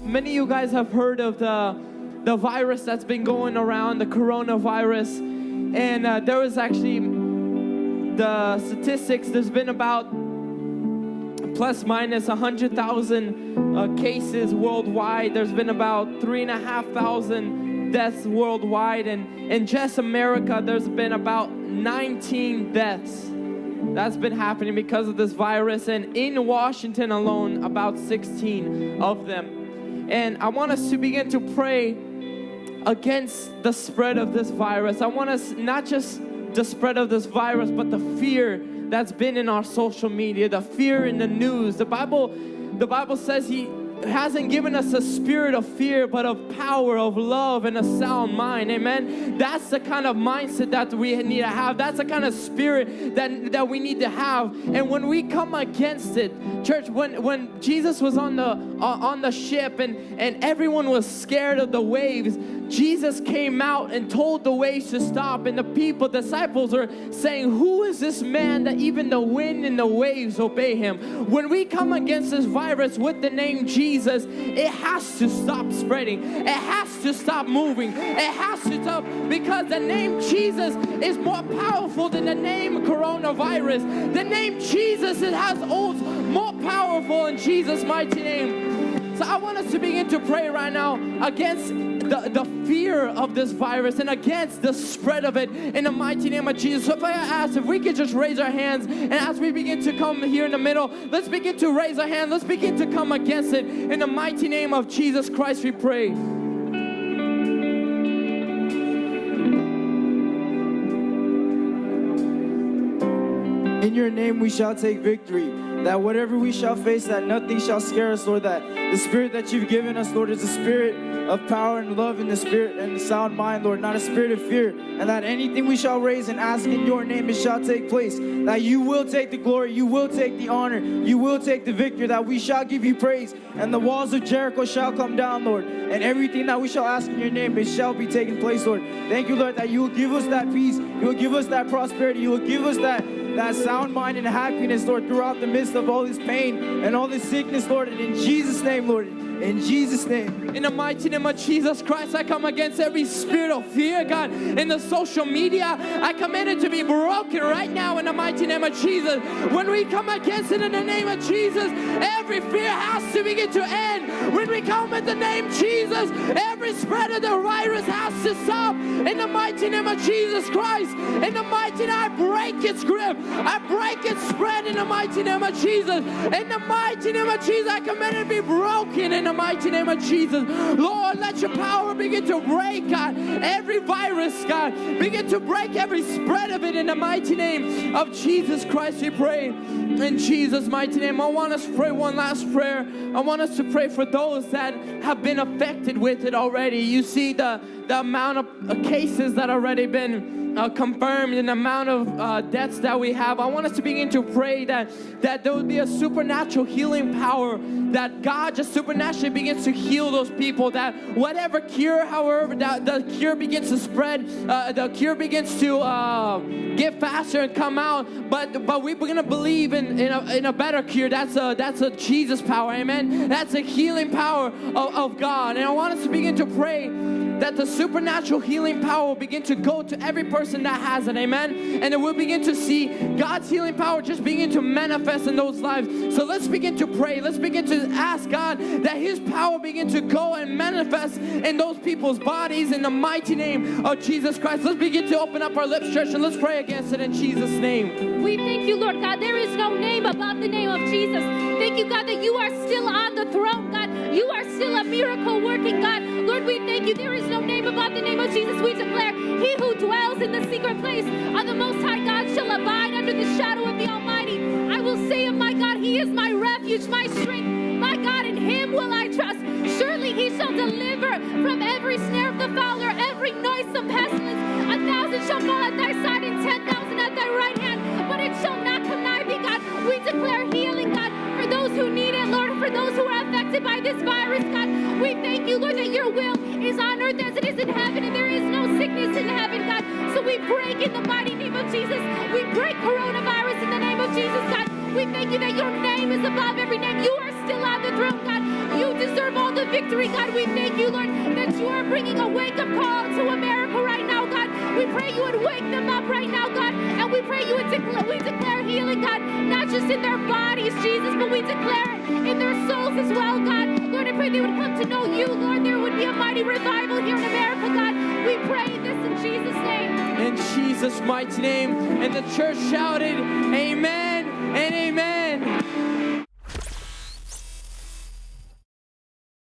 Many of you guys have heard of the the virus that's been going around, the coronavirus, and uh, there was actually the statistics. There's been about plus minus 100,000 uh, cases worldwide. There's been about three and a half thousand deaths worldwide, and in just America, there's been about 19 deaths that's been happening because of this virus, and in Washington alone, about 16 of them. And I want us to begin to pray against the spread of this virus. I want us not just the spread of this virus, but the fear that's been in our social media, the fear in the news. The Bible, the Bible says He hasn't given us a spirit of fear, but of power, of love, and a sound mind. Amen. That's the kind of mindset that we need to have. That's the kind of spirit that, that we need to have. And when we come against it, church, when, when Jesus was on the uh, on the ship and, and everyone was scared of the waves, Jesus came out and told the waves to stop, and the people, disciples, are saying, Who is this man that even the wind and the waves obey him? When we come against this virus with the name Jesus, it has to stop spreading, it has to stop moving, it has to stop because the name Jesus is more powerful than the name coronavirus. The name Jesus, it has holds more powerful in Jesus' mighty name. So I want us to begin to pray right now against the, the fear of this virus and against the spread of it in the mighty name of Jesus. So if I ask if we could just raise our hands and as we begin to come here in the middle, let's begin to raise our hand. Let's begin to come against it in the mighty name of Jesus Christ. We pray. In your name we shall take victory. That whatever we shall face, that nothing shall scare us, Lord. That the spirit that you've given us, Lord, is a spirit of power and love in the spirit and the sound mind, Lord, not a spirit of fear. And that anything we shall raise and ask in your name, it shall take place. That you will take the glory, you will take the honor, you will take the victory, that we shall give you praise. And the walls of Jericho shall come down, Lord. And everything that we shall ask in your name, it shall be taken place, Lord. Thank you, Lord, that you will give us that peace, you will give us that prosperity, you will give us that that sound mind and happiness, Lord, throughout the midst of all this pain and all this sickness, Lord. And in Jesus' name, Lord, in Jesus' name. In the mighty name of Jesus Christ, I come against every spirit of fear, God. In the social media, I command it to be broken right now in the mighty name of Jesus. When we come against it in the name of Jesus, every fear has to begin to end. When we come in the name Jesus, every spread of the virus has to stop. In the mighty name of Jesus Christ, in the mighty name, I break its grip. I break its spread in the mighty name of Jesus. In the mighty name of Jesus, I command it to be broken in the mighty name of Jesus. Lord, let your power begin to break, God, every virus, God. Begin to break every spread of it in the mighty name of Jesus Christ, we pray. In Jesus' mighty name, I want us to pray one last prayer. I want us to pray for those that have been affected with it already. You see the, the amount of cases that already been uh, confirmed in the amount of uh, deaths that we have, I want us to begin to pray that, that there would be a supernatural healing power, that God just supernaturally begins to heal those people, that whatever cure, however, that the cure begins to spread, uh, the cure begins to uh, get faster and come out, but but we're going to believe in, in a, in, a, better cure. That's a, that's a Jesus power, amen? That's a healing power of, of God. And I want us to begin to pray that the supernatural healing power will begin to go to every person that has it, amen? And then we'll begin to see God's healing power just begin to manifest in those lives. So let's begin to pray. Let's begin to ask God that His power begin to go and manifest in those people's bodies in the mighty name of Jesus Christ. Let's begin to open up our lips, church, and let's pray against it in Jesus' name. We thank you, Lord God. There is no name above the name of Jesus. Thank you, God, that you are still on the throne, God. You are still a miracle working God. Lord, we thank you. There is no name above the name of Jesus. We declare, He who dwells in the secret place of the Most High God shall abide under the shadow of the Almighty. I will say of my God, He is my refuge, my strength. My God, in Him will I trust. Surely He shall deliver from every snare of the fowler, every noisome pestilence. A thousand shall fall at thy side, and ten thousand at thy right hand, but it shall not come nigh thee, God. We declare healing, God, for those who need it, Lord, for those who are affected by this virus, God. We thank you, Lord, that your will is on earth as it is in heaven, and there is no sickness in heaven, God. So we break in the mighty name of Jesus. We break coronavirus in the name of Jesus, God. We thank you that your name is above every name. You are still on the throne, God. You deserve all the victory, God. We thank you, Lord, that you are bringing a wake up call to America right now, God. We pray you would wake them up right now, God. And we pray you would declare, we declare healing, God, not just in their bodies, Jesus, but we declare it in their souls as well, God. Lord, I pray they would come to know you, Lord. There would be a mighty revival here in America, God. We pray this in Jesus' name. In Jesus' mighty name. And the church shouted, Amen and Amen.